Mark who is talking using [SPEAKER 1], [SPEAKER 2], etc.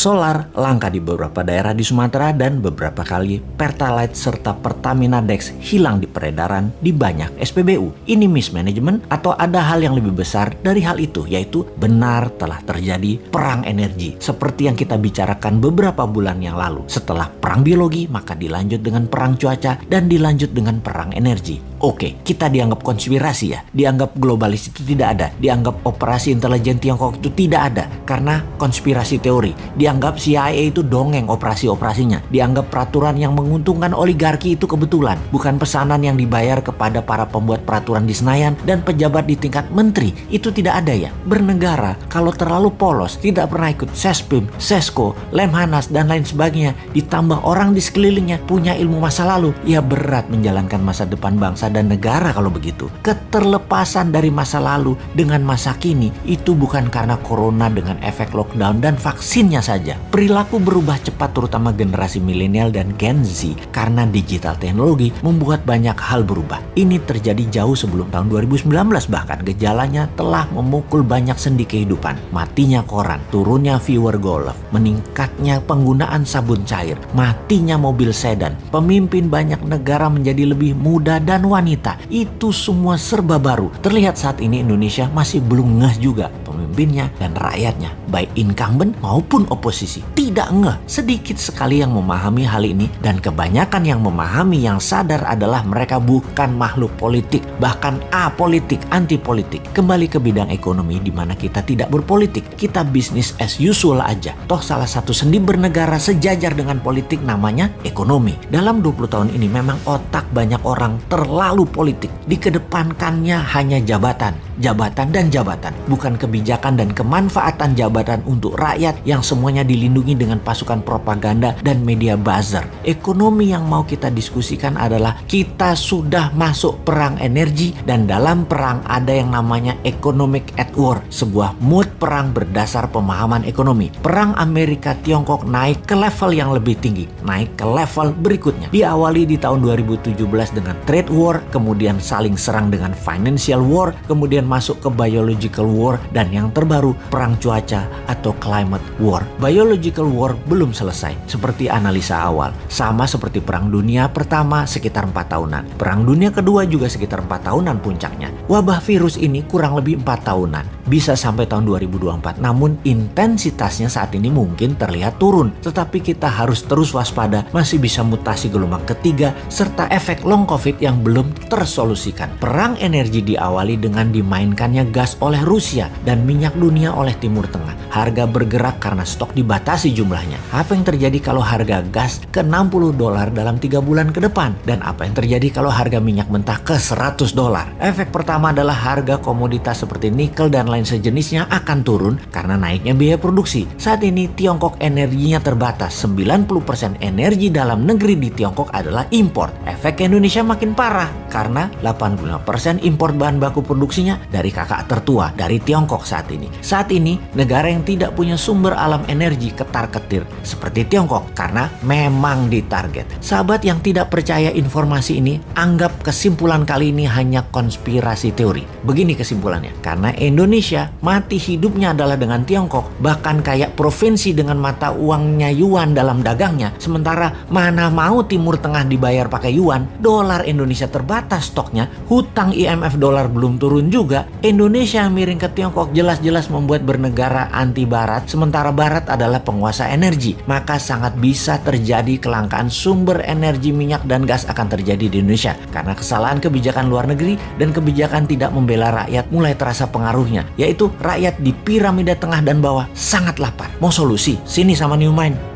[SPEAKER 1] solar langka di beberapa daerah di Sumatera dan beberapa kali Pertalite serta Pertamina Dex hilang di peredaran di banyak SPBU. Ini mismanagement atau ada hal yang lebih besar dari hal itu yaitu benar telah terjadi perang energi seperti yang kita bicarakan beberapa bulan yang lalu. Setelah perang biologi maka dilanjut dengan perang cuaca dan dilanjut dengan perang energi. Oke, kita dianggap konspirasi ya, dianggap globalis itu tidak ada, dianggap operasi intelijen Tiongkok itu tidak ada karena konspirasi teori. Dianggap CIA itu dongeng operasi-operasinya, dianggap peraturan yang menguntungkan oligarki itu kebetulan, bukan pesanan yang dibayar kepada para pembuat peraturan di Senayan dan pejabat di tingkat menteri. Itu tidak ada ya. Bernegara kalau terlalu polos, tidak pernah ikut Sespim, Sesko, Lemhanas dan lain sebagainya, ditambah orang di sekelilingnya punya ilmu masa lalu, ya berat menjalankan masa depan bangsa dan negara kalau begitu. Keterlepasan dari masa lalu dengan masa kini itu bukan karena corona dengan efek lockdown dan vaksinnya saja. Perilaku berubah cepat terutama generasi milenial dan Gen Z karena digital teknologi membuat banyak hal berubah. Ini terjadi jauh sebelum tahun 2019 bahkan gejalanya telah memukul banyak sendi kehidupan. Matinya koran, turunnya viewer golf, meningkatnya penggunaan sabun cair, matinya mobil sedan, pemimpin banyak negara menjadi lebih muda dan wanita wanita. Itu semua serba baru. Terlihat saat ini Indonesia masih belum ngeh juga pemimpinnya dan rakyatnya, baik incumbent maupun oposisi. Tidak ngeh, sedikit sekali yang memahami hal ini dan kebanyakan yang memahami yang sadar adalah mereka bukan makhluk politik, bahkan apolitik, anti politik. Kembali ke bidang ekonomi di mana kita tidak berpolitik, kita bisnis as usual aja. Toh salah satu sendi bernegara sejajar dengan politik namanya ekonomi. Dalam 20 tahun ini memang otak banyak orang terlalu politik. Dikedepankannya hanya jabatan, jabatan dan jabatan, bukan kebijakan dan kemanfaatan jabatan untuk rakyat yang semuanya dilindungi dengan pasukan propaganda dan media buzzer. Ekonomi yang mau kita diskusikan adalah kita sudah masuk perang energi dan dalam perang ada yang namanya economic at war, sebuah mood perang berdasar pemahaman ekonomi. Perang Amerika Tiongkok naik ke level yang lebih tinggi, naik ke level berikutnya. Diawali di tahun 2017 dengan trade war kemudian saling serang dengan financial war, kemudian masuk ke biological war, dan yang terbaru perang cuaca atau climate war. Biological war belum selesai, seperti analisa awal. Sama seperti perang dunia pertama sekitar 4 tahunan. Perang dunia kedua juga sekitar 4 tahunan puncaknya. Wabah virus ini kurang lebih 4 tahunan. Bisa sampai tahun 2024, namun intensitasnya saat ini mungkin terlihat turun. Tetapi kita harus terus waspada, masih bisa mutasi gelombang ketiga, serta efek long covid yang belum tersolusikan. Perang energi diawali dengan dimainkannya gas oleh Rusia dan minyak dunia oleh Timur Tengah. Harga bergerak karena stok dibatasi jumlahnya. Apa yang terjadi kalau harga gas ke 60 dolar dalam 3 bulan ke depan? Dan apa yang terjadi kalau harga minyak mentah ke 100 dolar? Efek pertama adalah harga komoditas seperti nikel dan lain sejenisnya akan turun karena naiknya biaya produksi. Saat ini Tiongkok energinya terbatas. 90% energi dalam negeri di Tiongkok adalah impor. Efek Indonesia makin parah karena 85% impor bahan baku produksinya dari kakak tertua dari Tiongkok saat ini. Saat ini negara yang tidak punya sumber alam energi ketar-ketir seperti Tiongkok karena memang ditarget. Sahabat yang tidak percaya informasi ini anggap kesimpulan kali ini hanya konspirasi teori. Begini kesimpulannya, karena Indonesia mati hidupnya adalah dengan Tiongkok, bahkan kayak provinsi dengan mata uangnya yuan dalam dagangnya, sementara mana mau Timur Tengah dibayar pakai yuan, dolar Indonesia terbatas stoknya, hutang IMF dolar belum turun juga, Indonesia miring ke Tiongkok jelas-jelas membuat bernegara anti barat, sementara barat adalah penguasa energi. Maka sangat bisa terjadi kelangkaan sumber energi minyak dan gas akan terjadi di Indonesia. Karena kesalahan kebijakan luar negeri dan kebijakan tidak membela rakyat mulai terasa pengaruhnya, yaitu rakyat di piramida tengah dan bawah sangat lapar. Mau solusi? Sini sama New Mind.